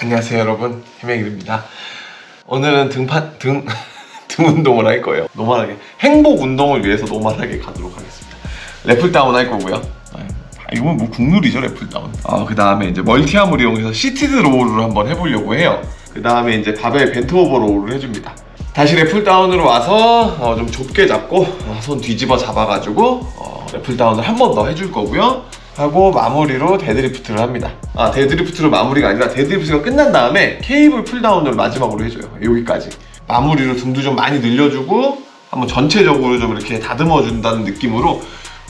안녕하세요 여러분. 희명일입니다. 오늘은 등판 등, 등 운동을 할 거예요. normal하게. 행복 운동을 위해서 normal하게 가도록 하겠습니다. lat pulldown 할 거고요. 아, 이건 뭐 국룰이죠 lat pulldown. 아, 그 다음에 이제 multi-arm을 이용해서 seated row를 한번 해보려고 해요. 그 다음에 이제 바벨 bent-over row를 해줍니다. 다시 lat pulldown으로 와서 어, 좀 좁게 잡고 어, 손 뒤집어 잡아가지고 어, lat pulldown을 한 번 더 해줄 거고요 하고 마무리로 deadlift를 합니다. 아 deadlift로 마무리가 아니라 deadlift가 끝난 다음에 cable pulldown을 마지막으로 해줘요. 여기까지. 마무리로 등도 좀 많이 늘려주고 한번 전체적으로 좀 이렇게 다듬어 준다는 느낌으로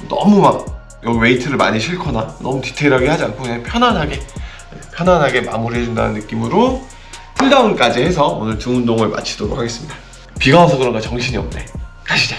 너무 막 여기 웨이트를 많이 싣거나 너무 디테일하게 하지 않고 그냥 편안하게 편안하게 마무리해 준다는 느낌으로 pulldown까지 해서 오늘 등 운동을 마치도록 하겠습니다. 비가 와서 그런가 정신이 없네. 가시죠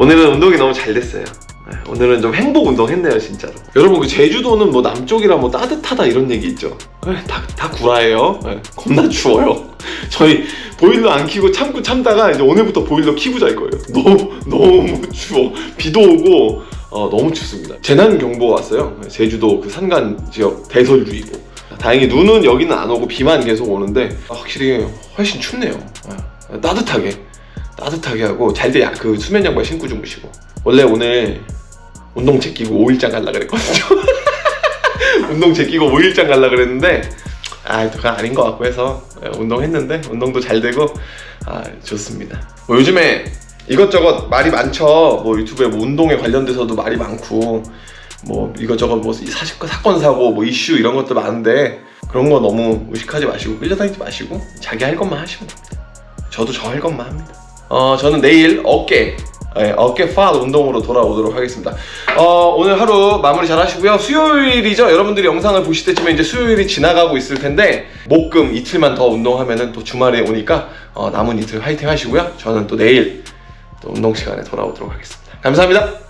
오늘은 운동이 너무 잘 됐어요. 네, 오늘은 좀 행복 운동 했네요 진짜로. 여러분 그 제주도는 뭐 남쪽이라 뭐 따뜻하다 이런 얘기 있죠? 네, 다, 다 구라예요. 네, 겁나 추워요. 저희 보일러 안 켜고 참고 참다가 이제 오늘부터 보일러 켜고 잘 거예요. 너무 너무 추워. 비도 오고 어, 너무 춥습니다. 재난경보가 왔어요. 제주도 그 산간 지역 대설주의보. 다행히 눈은 여기는 안 오고 비만 계속 오는데 확실히 훨씬 춥네요. 네, 따뜻하게 따뜻하게 하고 잘 때 그 수면 양말 신고 주무시고. 원래 오늘 운동채 끼고 5일장 갈라 그랬거든요. 운동채 끼고 5일장 갈라 그랬는데 아 그건 아닌 것 같고 해서 예, 운동했는데 운동도 잘 되고 아 좋습니다. 뭐 요즘에 이것저것 말이 많죠. 뭐 유튜브에 뭐 운동에 관련돼서도 말이 많고 뭐 이것저것 뭐 사실 사건 사고 뭐 이슈 이런 것도 많은데 그런 거 너무 의식하지 마시고 끌려다니지 마시고 자기 할 것만 하시면 됩니다. 저도 저 할 것만 합니다 어, 저는 내일 어깨 네, 어깨 파 운동으로 돌아오도록 하겠습니다. 어, 오늘 하루 마무리 잘 하시고요. 수요일이죠? 여러분들이 영상을 보실 때쯤에 이제 수요일이 지나가고 있을 텐데 목금 이틀만 더 운동하면 또 주말에 오니까 어, 남은 이틀 화이팅 하시고요. 저는 또 내일 또 운동 시간에 돌아오도록 하겠습니다. 감사합니다